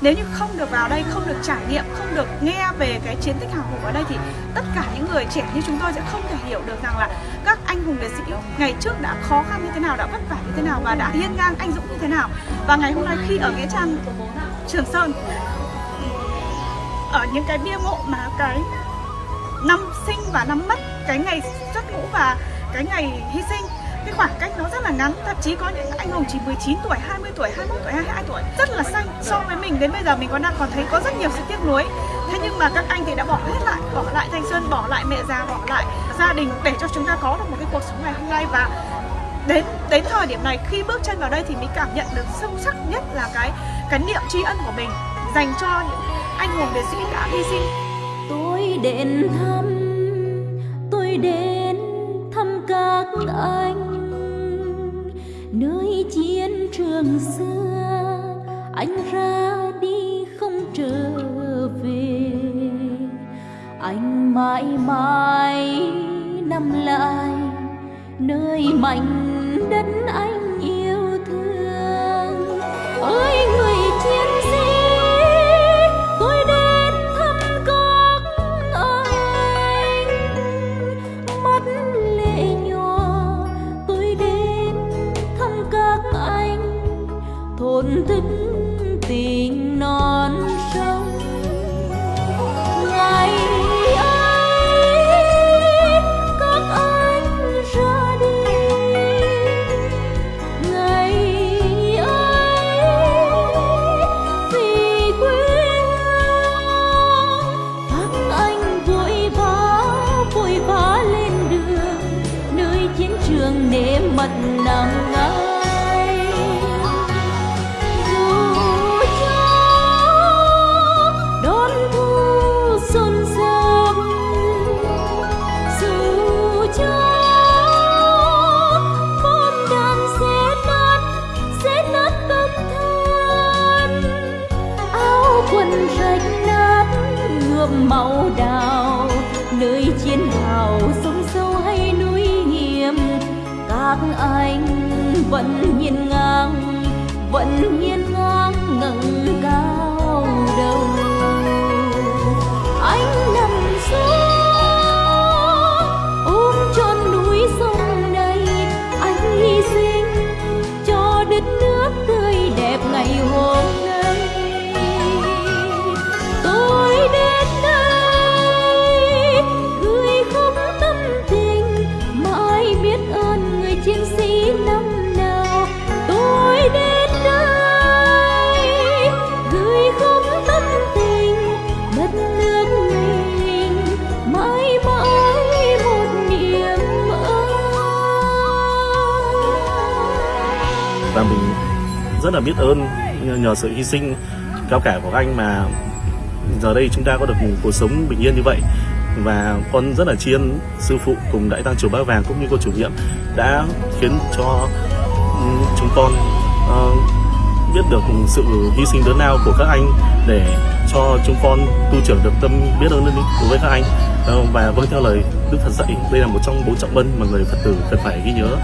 nếu như không được vào đây, không được trải nghiệm, không được nghe về cái chiến tích hào hùng ở đây thì tất cả những người trẻ như chúng tôi sẽ không thể hiểu được rằng là các anh hùng liệt sĩ ngày trước đã khó khăn như thế nào, đã vất vả như thế nào và đã hiên ngang anh dũng như thế nào. Và ngày hôm nay khi ở nghĩa trang, trường sơn, ở những cái bia mộ mà cái năm sinh và năm mất, cái ngày xuất ngũ và cái ngày hy sinh cái khoảng cách nó rất là ngắn, thậm chí có những anh hùng chỉ 19 tuổi 20 tuổi 21 tuổi 22 tuổi, rất là xanh. So với mình đến bây giờ mình còn đang còn thấy có rất nhiều sự tiếc nuối. Thế nhưng mà các anh thì đã bỏ hết lại, bỏ lại thanh xuân, bỏ lại mẹ già, bỏ lại gia đình để cho chúng ta có được một cái cuộc sống ngày hôm nay. Và đến đến thời điểm này, khi bước chân vào đây thì mình cảm nhận được sâu sắc nhất là cái cái niệm tri ân của mình dành cho những anh hùng liệt sĩ đã hy sinh. Tôi đến thăm, tôi đến thăm các anh trường xưa, anh ra đi không trở về. Anh mãi mãi nằm lại nơi mảnh đất anh. Thổn thức tình non sông. Ngày ấy các anh ra đi. Ngày ấy vì quê hương, các anh vội vã vội vã lên đường. Nơi chiến trường để mật nắng Quân rách nát nhuộm màu đào. Nơi chiến hào sông sâu hay núi hiểm, các anh vẫn nhìn ngang, vẫn nhìn ngang ngẩng cao đầu. Anh nằm xuống ôm trọn núi sông này anh hy sinh cho đất nước tươi đẹp ngày hôm và mình rất là biết ơn nhờ sự hy sinh cao cả của các anh mà giờ đây chúng ta có được một cuộc sống bình yên như vậy. Và con rất là tri ân sư phụ cùng đại tăng chùa Bác Vàng cũng như cô chủ nhiệm đã khiến cho ừ, chúng con uh, biết được sự hy sinh lớn lao của các anh để cho chúng con tu trưởng được tâm biết ơn đối với các anh. Uh, và vâng theo lời Đức Phật dạy đây là một trong bốn trọng ân mà người Phật tử cần phải ghi nhớ.